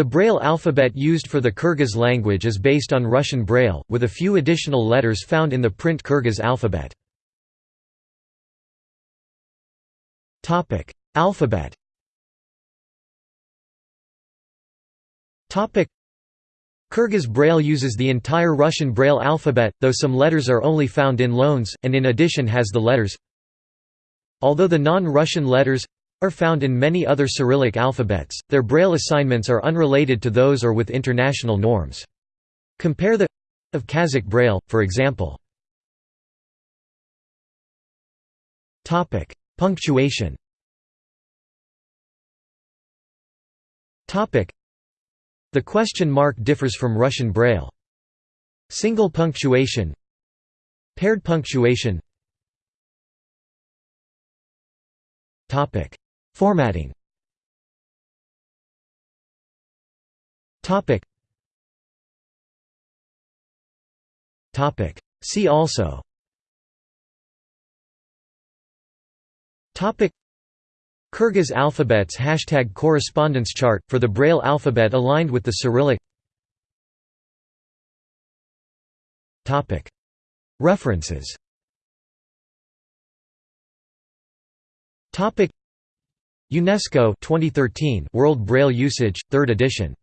The Braille alphabet used for the Kyrgyz language is based on Russian Braille, with a few additional letters found in the print Kyrgyz alphabet. Alphabet Kyrgyz Braille uses the entire Russian Braille alphabet, though some letters are only found in loans, and in addition has the letters. Although the non-Russian letters are found in many other Cyrillic alphabets, their Braille assignments are unrelated to those or with international norms. Compare the of Kazakh Braille, for example. Punctuation The question mark differs from Russian Braille. Single punctuation Paired punctuation Formatting. Topic. Topic. See also. Topic. Kyrgyz alphabets Hashtag correspondence chart, for the Braille alphabet aligned with the Cyrillic. References UNESCO 2013 World Braille Usage, 3rd edition